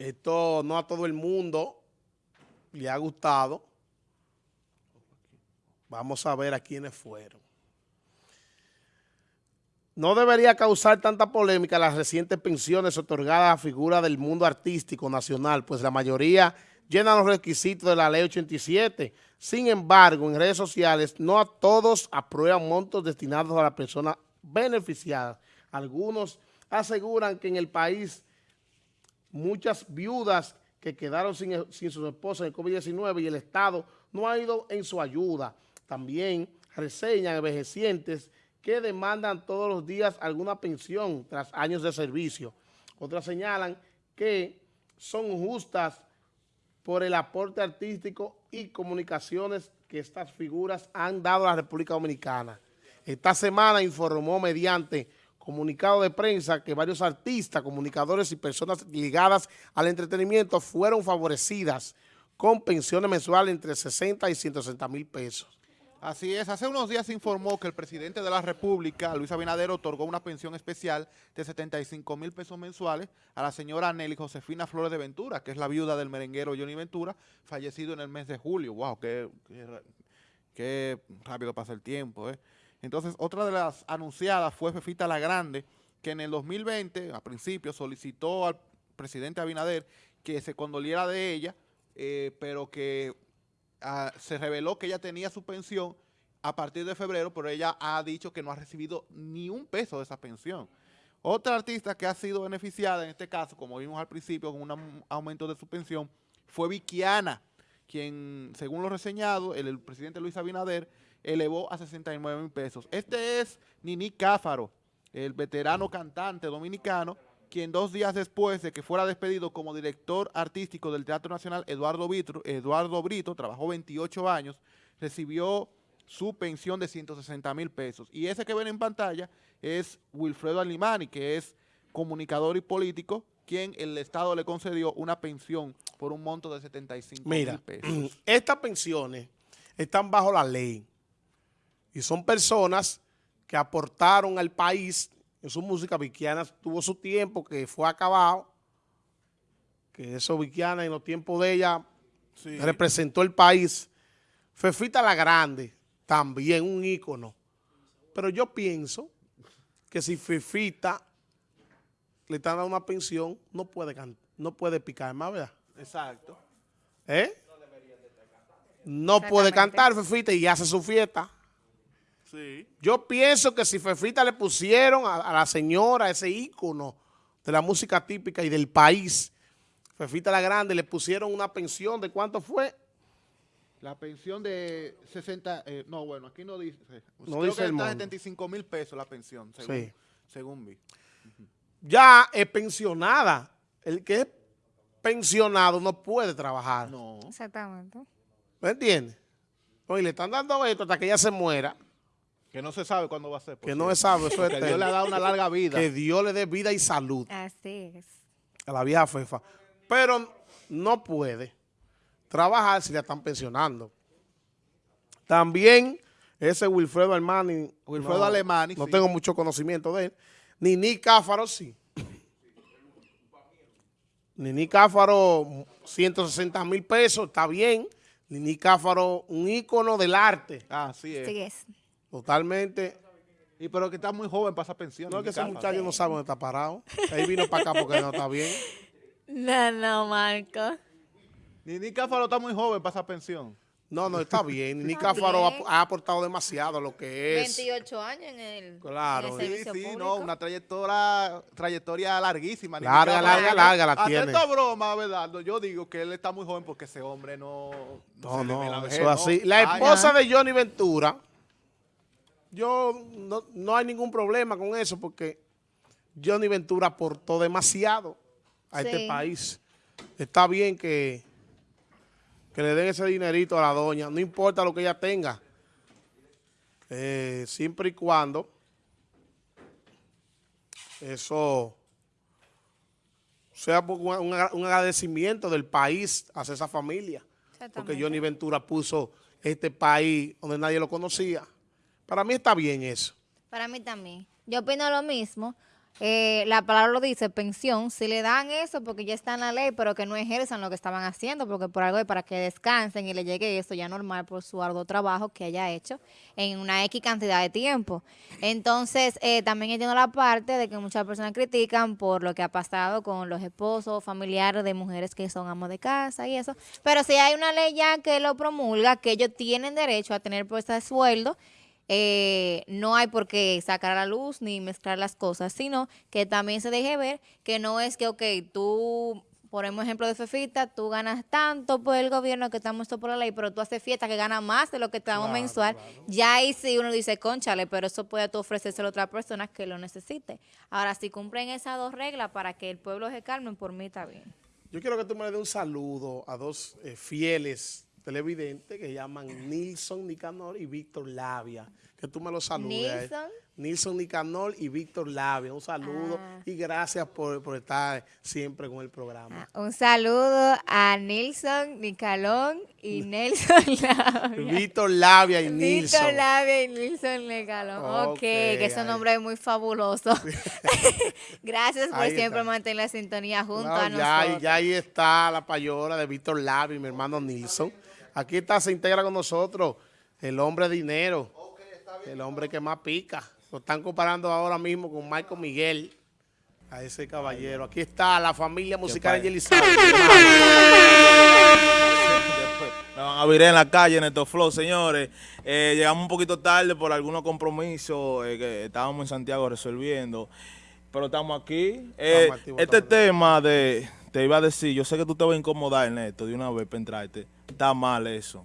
Esto no a todo el mundo le ha gustado. Vamos a ver a quiénes fueron. No debería causar tanta polémica las recientes pensiones otorgadas a figuras del mundo artístico nacional, pues la mayoría llenan los requisitos de la ley 87. Sin embargo, en redes sociales no a todos aprueban montos destinados a las personas beneficiadas. Algunos aseguran que en el país muchas viudas que quedaron sin, sin sus esposas en el COVID-19 y el Estado no ha ido en su ayuda. También reseñan envejecientes que demandan todos los días alguna pensión tras años de servicio. Otras señalan que son justas por el aporte artístico y comunicaciones que estas figuras han dado a la República Dominicana. Esta semana informó mediante comunicado de prensa que varios artistas, comunicadores y personas ligadas al entretenimiento fueron favorecidas con pensiones mensuales entre 60 y 160 mil pesos. Así es, hace unos días se informó que el presidente de la República, Luis Abinader, otorgó una pensión especial de 75 mil pesos mensuales a la señora Nelly Josefina Flores de Ventura, que es la viuda del merenguero Johnny Ventura, fallecido en el mes de julio. ¡Wow! ¡Qué, qué, rápido pasa el tiempo! ¿eh? Entonces, otra de las anunciadas fue Fefita La Grande, que en el 2020, a principio, solicitó al presidente Abinader que se condoliera de ella, eh, pero que ah, se reveló que ella tenía su pensión a partir de febrero, pero ella ha dicho que no ha recibido ni un peso de esa pensión. Otra artista que ha sido beneficiada en este caso, como vimos al principio, con un aumento de su pensión, fue Vikiana, quien, según lo reseñado, el, presidente Luis Abinader, elevó a 69 mil pesos. Este es Nini Cáfaro, el veterano cantante dominicano, quien dos días después de que fuera despedido como director artístico del Teatro Nacional, Eduardo, Eduardo Brito, trabajó 28 años, recibió su pensión de 160 mil pesos. Y ese que ven en pantalla es Wilfredo Alimani, que es comunicador y político, quien el Estado le concedió una pensión por un monto de 75 mil pesos. Mira, estas pensiones están bajo la ley. Y son personas que aportaron al país en su música. Viquiana tuvo su tiempo que fue acabado, que eso Viquiana en los tiempos de ella representó el país. Fefita la Grande, también un ícono. Pero yo pienso que si Fefita le están dando una pensión, no puede, no puede picar más, ¿verdad? Exacto. ¿Eh? No puede cantar Fefita y hace su fiesta. Yo pienso que si Fefita le pusieron a, la señora ese ícono de la música típica y del país, Fefita la Grande, le pusieron una pensión de cuánto fue. La pensión de 60, eh, no, bueno, aquí no dice. No dice que 75 mil pesos la pensión, según, según vi. Ya es pensionada. El que es pensionado no puede trabajar. No. Exactamente. ¿Me entiendes? Oye, le están dando esto hasta que ella se muera. Que no se sabe cuándo va a ser. Que no se sabe, eso es Que Dios le ha dado una larga vida. Que Dios le dé vida y salud. Así es. A la vieja fefa. Pero no puede trabajar si la están pensionando. También ese Wilfredo Armani. Wilfredo no, Alemani. No tengo mucho conocimiento de él. Nini Cáfaro sí. Nini Cáfaro, 160 mil pesos, está bien. Nini Cáfaro, un ícono del arte. Ah, sí es. Sí es. Totalmente. Y pero que está muy joven para esa pensión. No, es que ese muchacho no sabe dónde está parado. Ahí vino para acá porque no está bien. No, no, Marco. Ni Cáfaro está muy joven para esa pensión. No, no, está bien. Ni Cáfaro ha, aportado demasiado lo que es. 28 años en el, claro. sí, sí, no, una trayectoria, trayectoria larguísima. Larga, larga, larga la tiene. Atento broma, ¿verdad? Yo digo que él está muy joven porque ese hombre no... No, no, no eso es así. La esposa de Johnny Ventura yo no, hay ningún problema con eso porque Johnny Ventura aportó demasiado a este país. Está bien que, que le den ese dinerito a la doña, no importa lo que ella tenga, eh, siempre y cuando eso sea un, un agradecimiento del país hacia esa familia. Porque Johnny Ventura puso este país donde nadie lo conocía. Para mí está bien eso. Para mí también. Yo opino lo mismo. Eh, la palabra lo dice, pensión, si le dan eso porque ya está en la ley, pero que no ejerzan lo que estaban haciendo, porque por algo es para que descansen y le llegue eso ya normal por su arduo trabajo que haya hecho en una X cantidad de tiempo. Entonces, eh, también entiendo la parte de que muchas personas critican por lo que ha pasado con los esposos, familiares de mujeres que son amos de casa y eso, pero si hay una ley ya que lo promulga, que ellos tienen derecho a tener puesta de sueldo, eh, no hay por qué sacar a la luz ni mezclar las cosas, sino que también se deje ver que no es que, ok, tú, por ejemplo de Fefita, tú ganas tanto por el gobierno que estamos esto por la ley, pero tú haces fiesta que gana más de lo que te damos Claro, mensual. claro. Ya ahí sí uno dice, conchale, pero eso puede tú ofrecérselo a otra persona que lo necesite. Ahora, si cumplen esas dos reglas para que el pueblo se calme, por mí está bien. Yo quiero que tú me le des un saludo a dos eh, fieles televidentes que llaman Nilson Nicanor y Víctor Labia. Que tú me los saludes. Nilson. Nilson Nicanor y Víctor Labia. Un saludo Ah. y gracias por, por estar siempre con el programa. Un saludo a Nilson, Nicalón y Nelson Labia. Víctor Labia y Víctor Nilson. Labia y Nilson Legalón. Ok, Ok, que ese ahí. nombre es muy fabuloso. Gracias por Ahí siempre está. mantener la sintonía junto a nosotros. ya ahí está la payola de Víctor Labia y mi hermano Nilson. Aquí está, se integra con nosotros el hombre de dinero, el hombre que más pica. Lo están comparando ahora mismo con Marco Miguel, a ese caballero. Aquí está la familia musical. Después Me van a virar en la calle en estos flow, señores. Eh, llegamos un poquito tarde por algunos compromisos eh, que estábamos en Santiago resolviendo. Pero estamos aquí. Eh, Estamos este tema de, te iba a decir, yo sé que tú te vas a incomodar en esto de una vez para entrarte. Está mal eso.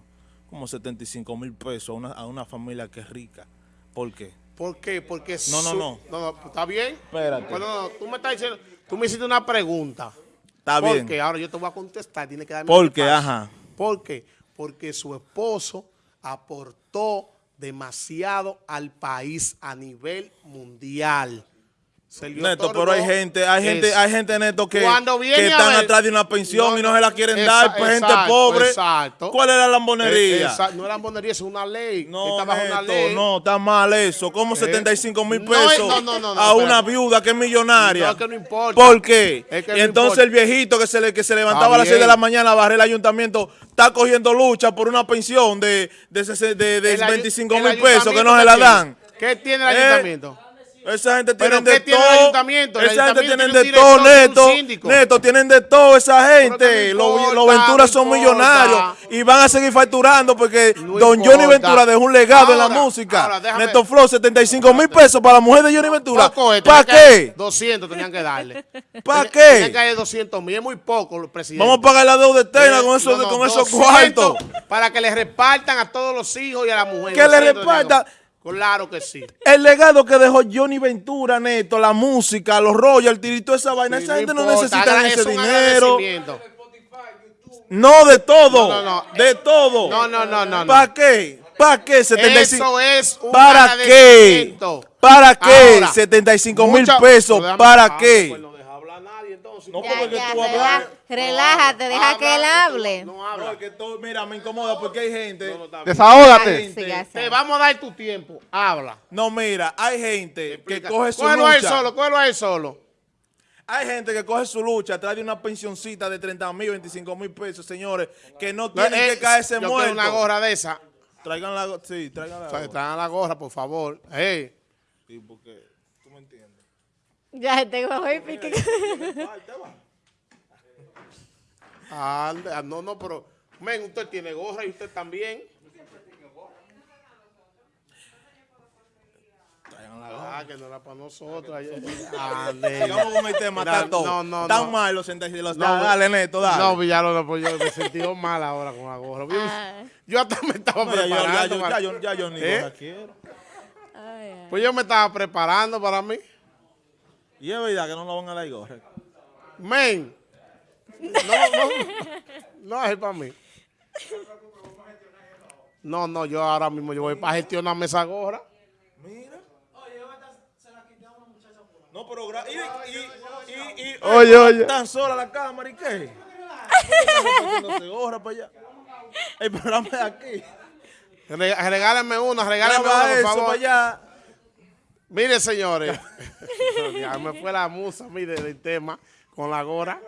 Como 75 mil pesos a una, a una familia que es rica. ¿Por qué? ¿Por qué? Porque No, no, no. no, ¿Está bien? Espérate. Bueno, no, tú me estás diciendo, tú me hiciste una pregunta. Está ¿Por bien. qué? Ahora yo te voy a contestar, tiene que darme ¿Por qué? Ajá. ¿Por qué? Porque su esposo aportó demasiado al país a nivel mundial. Neto, pero hay gente, hay gente, es- hay gente neto que, que están ver- atrás de una pensión No, y no se la quieren esa- dar, pues gente pobre. exacto. ¿Cuál es la lambonería? Eh, esa- no es lambonería, es una ley. No, está bajo una Neto, ley. no, está mal eso. ¿Cómo 75 mil No es- pesos no, no, no, no, a una viuda que es millonaria? No, que no importa. ¿Por qué? Que y entonces importa. el viejito que se, le, que se levantaba a las 6 de la mañana a barrer el ayuntamiento está cogiendo lucha por una pensión de, de, de, de El ayu- 25 el mil pesos que no se la dan. ¿Qué tiene el Eh, ayuntamiento? Esa gente ¿Pero tienen de qué tiene el todo. ayuntamiento? El Esa gente ayuntamiento tiene de todo, tiene neto. Neto, tienen de todo esa gente. Los importa, Venturas son millonarios y van a seguir facturando porque No Don importa. Johnny Ventura dejó un legado en la música. ahora, déjame- Neto Flow, 75 mil pesos para la mujer de Johnny Ventura. ¿Para qué? 200 tenían que darle. ¿Para Tenían- Tenían que qué? darle 200 mil, es muy poco, los presidentes. Vamos a pagar la deuda eterna Eh, con esos, no, no, con esos 200 cuartos. Para que le repartan a todos los hijos y a la mujer. Que le 200 tenían repartan. Claro que sí. El legado que dejó Johnny Ventura, Neto, la música, los royalties y toda esa vaina. esa gente no necesita ese dinero. No, de todo. No, no, no. De todo. No, no, no, no, no. ¿Para qué? ¿Para qué 75? Eso es un ¿Para qué? ¿Para qué? Ahora, 75 mil pesos. ¿Para qué? No Ya, porque ya, tú relaja- hablas- relájate, deja que él hable. No No, habla. es que todo- mira, me incomoda porque hay gente. Desahógate. Gente. Te vamos a dar tu tiempo. Habla. No, mira, hay gente que coge su Cógelo a él lucha. solo, cógelo a él solo. Hay gente que coge su lucha, trae una pensioncita de 30 mil, 25 mil pesos, señores, que no tienen Eh, que caerse yo muertos. una gorra de esa. Traigan la, go- sí, traigan la. O sea, gorra. Traen la gorra, por favor. Hey. Sí, porque. Ya te voy a pique. Ande, ah, no, no, pero. Men, usted tiene gorra y usted también. Ah, que no era para nosotros. Ande. Sigamos con el tema, Mira, está todo. no, no, Tan no. mal los 66. Los, No, dale, Neto, dale. No, Villalona, pues yo me sentí mal ahora con la gorra. Yo, Ah. yo hasta me estaba No, ya, yo, ya, preparando. yo, ya, yo, ya yo ni ¿Eh? gorra quiero. Ay, ay. Pues yo me estaba preparando para mí. Y es verdad que no lo van a dar gorra. Men. No, no. No es para mí. No, no, yo ahora mismo yo voy para gestionarme esa gorra. Mira. No, pero. Y, y, y, y, Oye, oye. Tan sola la cámara, ¿y qué? Están gorra para allá. El programa es aquí. Reg- Regálenme una, regálenme Graba una, por favor. para allá. Mire, señores, ya me fue la musa, mire, del tema, con la gora.